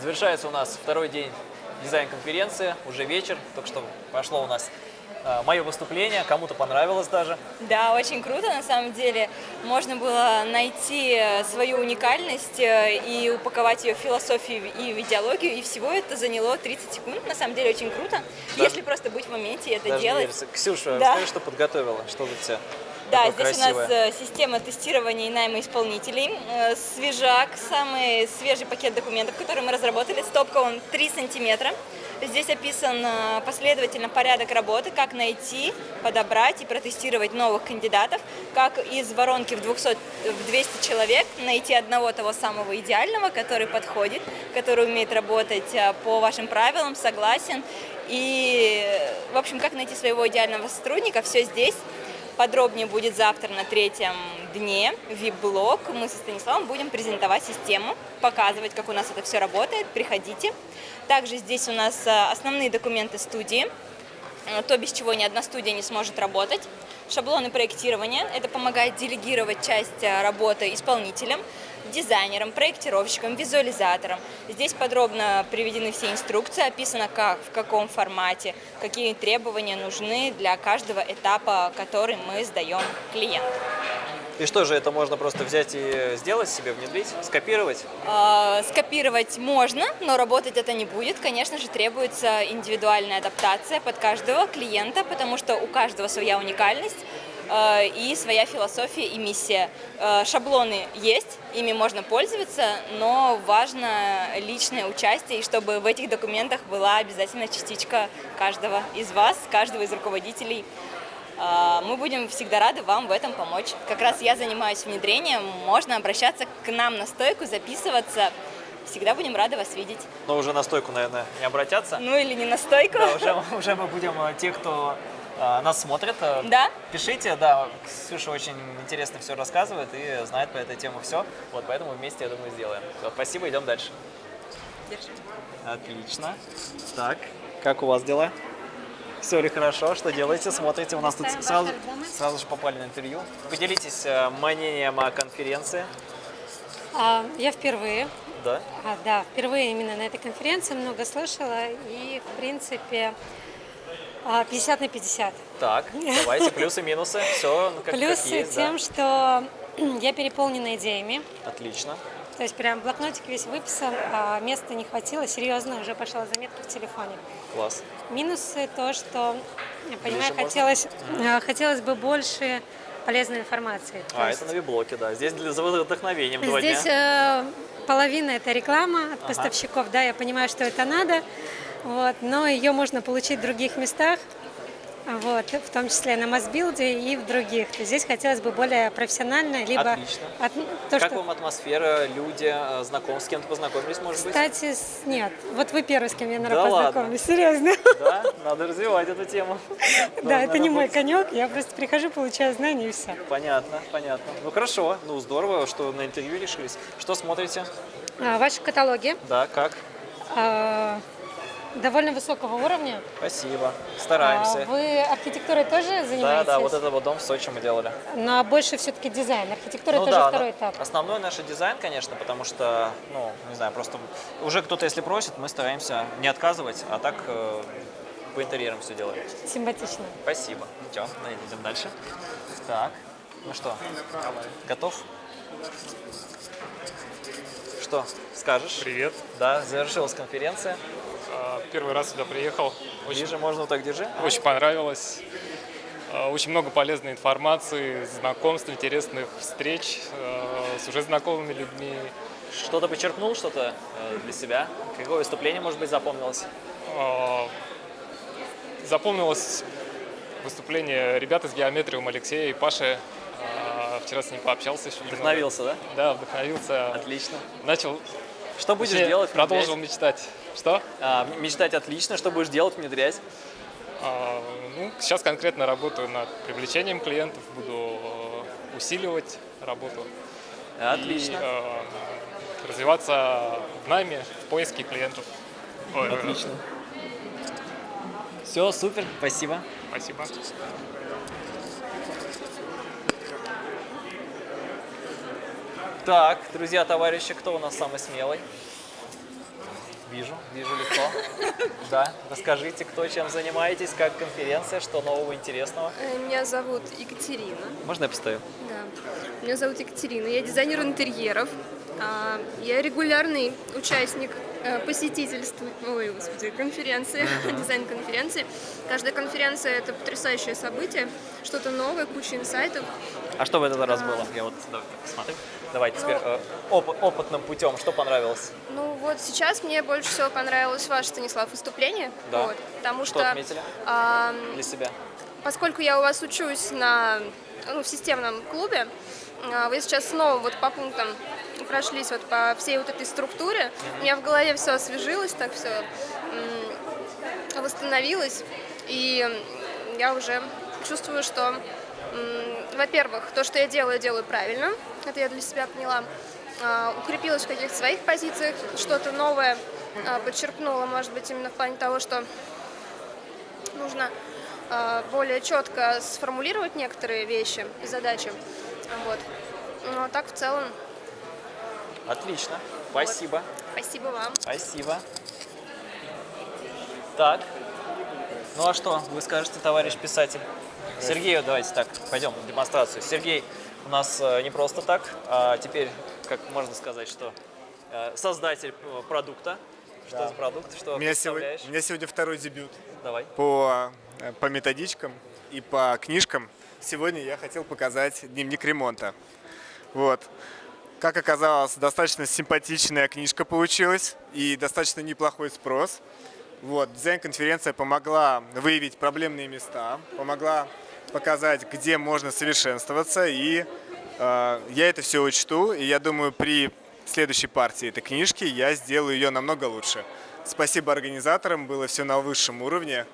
Завершается у нас второй день дизайн-конференции, уже вечер, только что пошло у нас э, мое выступление, кому-то понравилось даже. Да, очень круто, на самом деле. Можно было найти э, свою уникальность э, и упаковать ее в философию и в идеологию, и всего это заняло 30 секунд. На самом деле очень круто, Даже- если просто быть в моменте и это Даже делать. Ксюша, Да. расскажи, что подготовила, что тут все Да, такое здесь у красивое. нас э, система тестирования и найма исполнителей. Э, Свежак, самый свежий пакет документов, который мы разработали. Стопка он 3 сантиметра. Здесь описан э, последовательно порядок работы, как найти, подобрать и протестировать новых кандидатов, как из воронки в, 200, в 200 человек найти одного того самого идеального, который подходит, который умеет работать по вашим правилам, согласен. И, в общем, как найти своего идеального сотрудника, все здесь. Подробнее будет завтра на третьем дне VIP-блог. Мы со Станиславом будем презентовать систему, показывать, как у нас это все работает. Приходите. Также здесь у нас э, основные документы студии, э, то, без чего ни одна студия не сможет работать. Шаблоны проектирования. Это помогает делегировать часть э, работы исполнителям, дизайнерам, проектировщикам, визуализаторам. Здесь подробно приведены все инструкции, описано как, в каком формате, какие требования нужны для каждого этапа, который мы сдаем клиенту. И что же, это можно просто взять и сделать себе, внедрить, скопировать? Э, Скопировать можно, но работать это не будет. Конечно же, требуется индивидуальная адаптация под каждого клиента, потому что у каждого своя уникальность и своя философия и миссия. Э, Шаблоны есть, ими можно пользоваться, но важно личное участие, и чтобы в этих документах была обязательно частичка каждого из вас, каждого из руководителей. А, Мы будем всегда рады вам в этом помочь. Как раз я занимаюсь внедрением, можно обращаться к нам на стойку, записываться. Всегда будем рады вас видеть. Но уже на стойку, наверное, не обратятся. Ну или не на стойку. Да, уже, уже мы будем, э, те, кто э, нас смотрит, э, Да? пишите, да, Ксюша очень интересно все рассказывает и знает по этой теме все, вот поэтому вместе, я думаю, сделаем. Всё, спасибо, идем дальше. Держи. Отлично. Так, как у вас дела? Все ли хорошо? Что делаете? Смотрите? У нас тут сразу, сразу же попали на интервью. Поделитесь э, мнением о конференции. А, Я впервые, Да? а, да, впервые именно на этой конференции много слышала и, в принципе, а, 50 на 50. Так, давайте плюсы, минусы. Все как, как Плюсы есть, тем, да. что я переполнена идеями, Отлично. то есть прям блокнотик весь выписан, а места не хватило, серьезно, уже пошла заметка в телефоне. Класс. Минусы то, что, я понимаю, хотелось, а, хотелось бы больше полезной информации. А, есть это на виблоке, да. Здесь для за вдохновением два Здесь дня. э, половина это реклама от поставщиков, да, я понимаю, что это надо, вот, но ее можно получить в других местах, вот, в том числе на Мосбилде и в других. Здесь хотелось бы более профессионально, либо Отлично. от- то, Как что... вам атмосфера, люди, э, знаком с кем-то познакомились, может быть? Кстати, с- нет, вот вы первый, с кем я, Да наверное, ладно? познакомилась, серьезно. Да, надо развивать эту тему. Да, это не мой конек, я просто прихожу, получаю знания и все. Понятно, понятно. Ну хорошо, ну здорово, что на интервью решились. Что смотрите? А, Ваши каталоги Да, как? А, довольно высокого уровня. Спасибо. А Стараемся. Вы архитектурой тоже занимаетесь? Да, да, вот этот вот дом в Сочи мы делали. Но больше все-таки дизайн. Архитектура ну тоже да, второй этап. основной наш дизайн, конечно, потому что, ну, не знаю, просто уже кто-то, если просит, мы стараемся не отказывать, а так э, по интерьерам все делаем. Симпатично. Спасибо. Идем, идем дальше. Так, ну что, готов? Что, скажешь? Привет. Да, завершилась конференция. А, Первый раз сюда приехал. Очень, Ближе можно так держи. очень понравилось. А, Очень много полезной информации, знакомств, интересных встреч а, с уже знакомыми людьми. Что-то почерпнул, что-то э, для себя? Какое выступление, может быть, запомнилось? Запомнилось выступление ребят из геометриум Алексея и Паши. Вчера с ним пообщался еще. немного. Вдохновился, да? Да, вдохновился. Отлично. Начал Что будешь делать? Продолжил мечтать. Что? А, мечтать отлично. Что будешь делать, внедрять? А, Ну, сейчас конкретно работаю над привлечением клиентов, буду э, усиливать работу. Отлично. И э, развиваться в найме, в поиске клиентов. Ой, э, Отлично. Все, супер, спасибо. Спасибо. Так, друзья, товарищи, кто у нас самый смелый? Вижу, вижу лицо. Да, расскажите, кто чем занимаетесь, как конференция, что нового интересного. Э, Меня зовут Екатерина. Можно я постою? Да. Меня зовут Екатерина. Я дизайнер интерьеров. А, Я регулярный участник э, посетительства, ой, господи, конференции, дизайн-конференции. Каждая конференция – это потрясающее событие, что-то новое, куча инсайтов. А что в этот раз было? Я вот посмотрим. Давайте теперь э, оп- опытным путем, что понравилось? Ну вот сейчас мне больше всего понравилось ваше, Станислав, выступление. Да. Вот, потому Что что, отметили а, для себя? поскольку я у вас учусь на, ну, в системном клубе, а, вы сейчас снова вот по пунктам прошлись вот по всей вот этой структуре. У меня в голове все освежилось, так все восстановилось. И я уже чувствую, что, во-первых, то, что я делаю, делаю правильно. Это я для себя поняла. А, Укрепилась в каких-то своих позициях, что-то новое а, подчеркнула, может быть, именно в плане того, что нужно более четко сформулировать некоторые вещи и задачи. Вот. Но так в целом, Отлично, спасибо, спасибо вам. спасибо. Так, ну а что вы скажете, товарищ писатель? Сергею давайте так, пойдем на демонстрацию. Сергей у нас э, не просто так, а теперь, как можно сказать, что э, создатель э, продукта. Что за продукт, что У меня, сегодня, у меня сегодня второй дебют Давай. по, по методичкам и по книжкам. Сегодня я хотел показать дневник ремонта. Вот. Как оказалось, достаточно симпатичная книжка получилась и достаточно неплохой спрос. Вот. Дизайн-конференция помогла выявить проблемные места, помогла показать, где можно совершенствоваться. И э, я это все учту, и я думаю, при следующей партии этой книжки я сделаю ее намного лучше. Спасибо организаторам, было все на высшем уровне.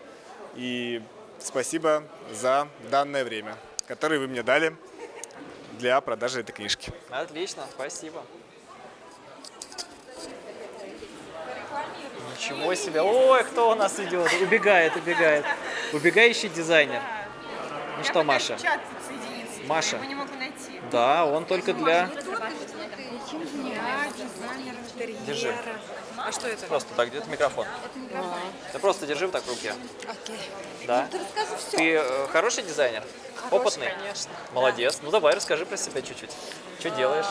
И спасибо за данное время, которое вы мне дали для продажи этой книжки. Отлично, спасибо. Ничего себе. Ой, кто у нас идет? Убегает, убегает. Убегающий дизайнер. Ну что, Маша? Маша. не могу найти. Да, он только для... Дизайнер интерьера. Держи. А что это? Просто так, где-то микрофон. Да просто держи так в руке. Окей. Да. Ты расскажи все. Ты э, хороший дизайнер? Опытный? конечно. Молодец. Ну давай, расскажи про себя чуть-чуть. Что делаешь?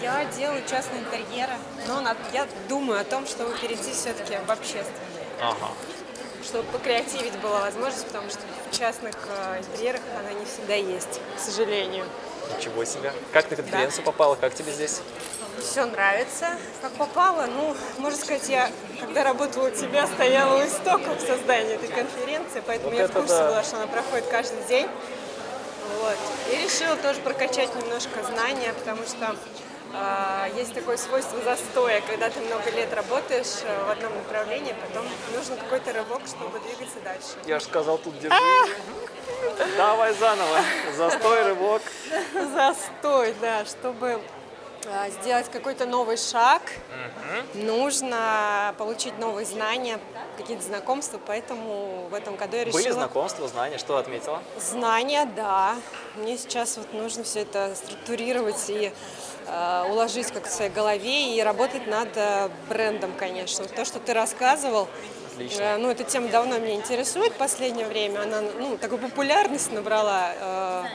Я делаю частные интерьеры, но над- я думаю о том, чтобы перейти все-таки в общественные. Ага. Чтобы покреативить была возможность, потому что в частных э, интерьерах она не всегда есть, к сожалению. Ничего себе. Как ты на конференцию попала? Как тебе здесь? Все нравится. Как попало, ну, можно сказать, я, когда работала у тебя, стояла у истоков создания этой конференции, поэтому Вот я в курсе да. была, что она проходит каждый день. Вот. И решила тоже прокачать немножко знания, потому что а, есть такое свойство застоя, когда ты много лет работаешь э, в одном направлении, потом нужен какой-то рывок, чтобы двигаться дальше. Я же сказал, тут держи. Давай заново. Застой, рывок. Застой, да, чтобы а, сделать какой-то новый шаг, нужно получить новые знания, какие-то знакомства, поэтому в этом году я решила... Были знакомства, знания, что отметила? Знания, да. Мне сейчас вот нужно все это структурировать и э, уложить как в своей голове и работать над э, брендом, конечно. То, что ты рассказывал, Отлично. э, ну, эта тема давно меня интересует в последнее время. Она, ну, такую популярность набрала.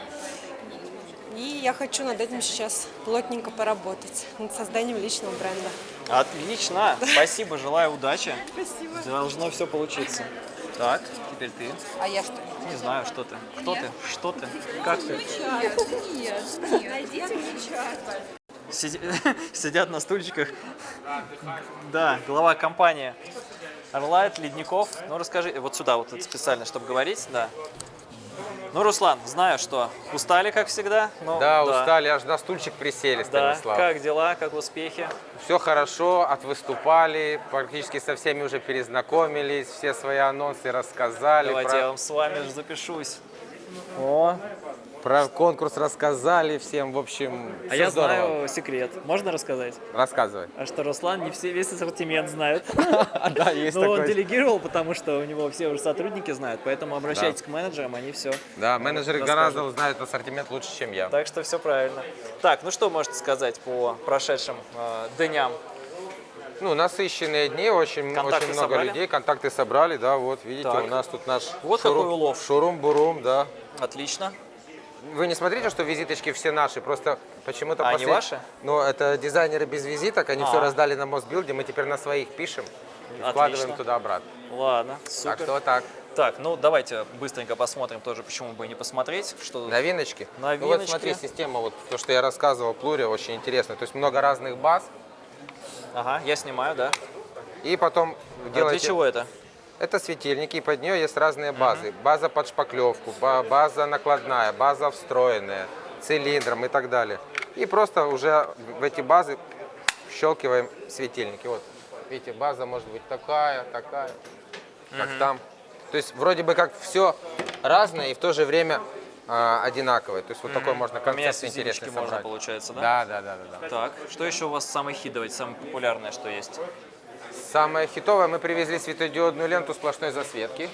И я хочу над этим сейчас плотненько поработать, над созданием личного бренда. Отлично. Спасибо, желаю удачи. Спасибо. Должно все получиться. Так, теперь ты. А я что? Не знаю, что ты. Кто ты? Что ты? Как ты? Сиди- Сидят на стульчиках. Да, глава компании Орлайт, Ледников. Ну, расскажи, вот сюда вот это специально, чтобы говорить, да. Ну, Руслан, знаю, что устали, как всегда. но Да, устали, аж на стульчик присели, Да, Станислав. как дела, как успехи? Все хорошо, отвыступали, практически со всеми уже перезнакомились, все свои анонсы рассказали, Давайте про, я вам с вами же запишусь. О, про конкурс рассказали всем, в общем, а я здорово. знаю секрет. Можно рассказать? Рассказывай. А что Руслан не все, весь ассортимент знает. Да, есть Но он такое. делегировал, потому что у него все уже сотрудники знают, поэтому обращайтесь к менеджерам, они все. Да, менеджеры гораздо знают ассортимент лучше, чем я. Так что все правильно. Так, ну что можете сказать по прошедшим э, дням? Ну, насыщенные дни, очень, Контакты очень много собрали? людей, контакты собрали, да, вот, видите, Так. у нас тут наш Вот какой улов. Шурум-бурум, да. Отлично. Вы не смотрите, что визиточки все наши, просто почему-то... А, они послед- ваши? Ну, это дизайнеры без визиток, они А. все раздали на Мосбилде, мы теперь на своих пишем и Отлично. вкладываем туда-обратно. Ладно, Так супер. что так, Так, ну давайте быстренько посмотрим тоже, почему бы и не посмотреть, что тут. новиночки. Ну, вот Новиночки. смотри, система, вот то, что я рассказывал, Плурия, очень интересная. То есть много разных баз, Ага, я снимаю, да. и потом А делаете... Для чего это? Это светильники, и под нее есть разные базы. База под шпаклевку, ба- база накладная, база встроенная, цилиндром и так далее. И просто уже в эти базы щелкиваем светильники. Вот, видите, база может быть такая, такая, как там. То есть вроде бы как все разное и в то же время а, одинаковое. То есть вот такой можно Поменять концепт интересный можно, собрать. получается, да? Да, да, да, да, да. Так, что еще у вас самый хит, давайте, самое популярное, что есть? Самое хитовое, мы привезли светодиодную ленту сплошной засветки.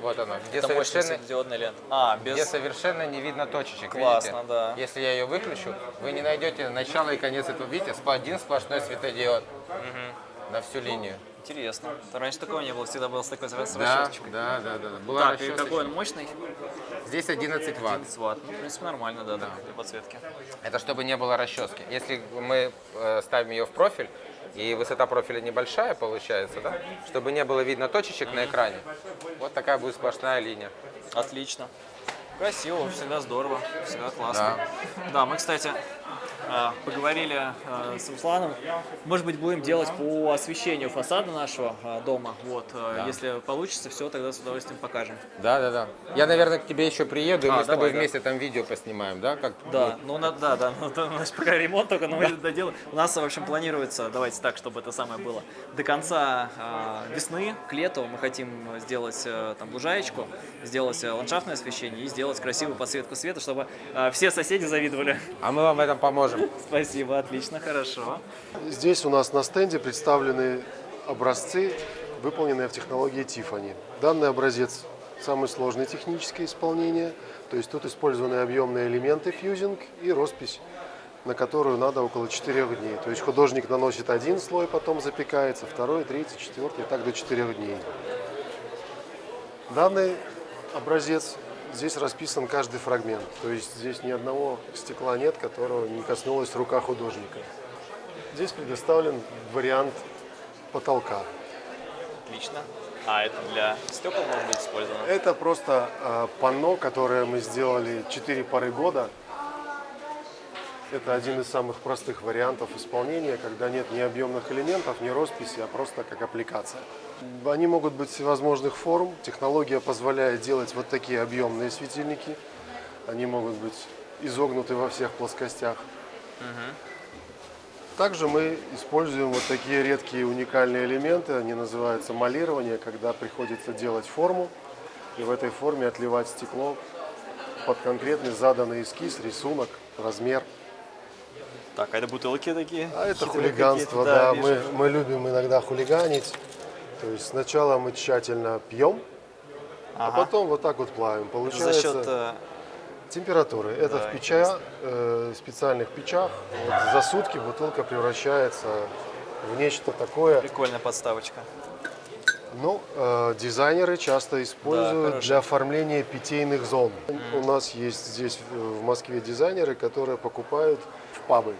Вот она, где Это совершенно светодиодная лента. А, без... где совершенно не видно точечек. Классно, видите? да. Если я ее выключу, вы не найдете начало и конец этого. Видите, один сплошной светодиод на всю линию. Интересно. Раньше такого не было, всегда был с такой Да, расчесочкой. да, да, да. Была Так, и какой он мощный? Здесь 11 ватт. 11 ватт. Ну, в принципе, нормально, да, да. для подсветки. Это чтобы не было расчески. Если мы э, ставим ее в профиль, и высота профиля небольшая получается, да, чтобы не было видно точечек на экране, вот такая будет сплошная линия. Отлично. Красиво, всегда здорово, всегда классно. Да, мы, кстати, поговорили а, с Русланом. Может быть, будем делать по освещению фасада нашего а, дома. Вот, а, если получится, все, тогда с удовольствием покажем. Да, да, да. Я, наверное, к тебе еще приеду, и А, мы с тобой давай, да. вместе там видео поснимаем, да? Как Да, ну на- да, да, ну, то у нас пока ремонт только, но мы это доделаем. У нас, в общем, планируется, давайте так, чтобы это самое было, до конца а, весны, к лету мы хотим сделать э, там лужаечку, сделать э, ландшафтное освещение и сделать красивую подсветку света, чтобы а, все соседи завидовали. А мы вам в этом поможем. Спасибо, отлично, хорошо. Здесь у нас на стенде представлены образцы, выполненные в технологии Tiffany. Данный образец самый сложный техническое исполнение, то есть тут използованы объемные элементы фьюзинг и роспись, на которую надо около 4 дней. То есть художник наносит один слой, потом запекается, второй, третий, четвертый, и так до 4 дней. Данный образец, здесь расписан каждый фрагмент, то есть здесь ни одного стекла нет, которого не коснулась рука художника. Здесь предоставлен вариант потолка. Отлично. А это для стекол может быть использовано? Это просто э, панно, которое мы сделали 4 пары года. Это один из самых простых вариантов исполнения, когда нет ни объемных элементов, ни росписи, а просто как аппликация. Они могут быть всевозможных форм. Технология позволяет делать вот такие объемные светильники. Они могут быть изогнуты во всех плоскостях. Также мы используем вот такие редкие уникальные элементы, они называются молирование, когда приходится делать форму и в этой форме отливать стекло под конкретный заданный эскиз, рисунок, размер. Так, а это бутылки такие? А это хулиганство, да, вижу. мы, мы любим иногда хулиганить. То есть сначала мы тщательно пьем, а Ага. потом вот так вот плавим. Получается за счет... э, температуры. Это Да, в печах, э, специальных печах. Вот за сутки бутылка превращается в нечто такое. Прикольная подставочка. Ну, э, дизайнеры часто используют хорошо. для оформления питейных зон. У нас есть здесь э, в Москве дизайнеры, которые покупают в пабы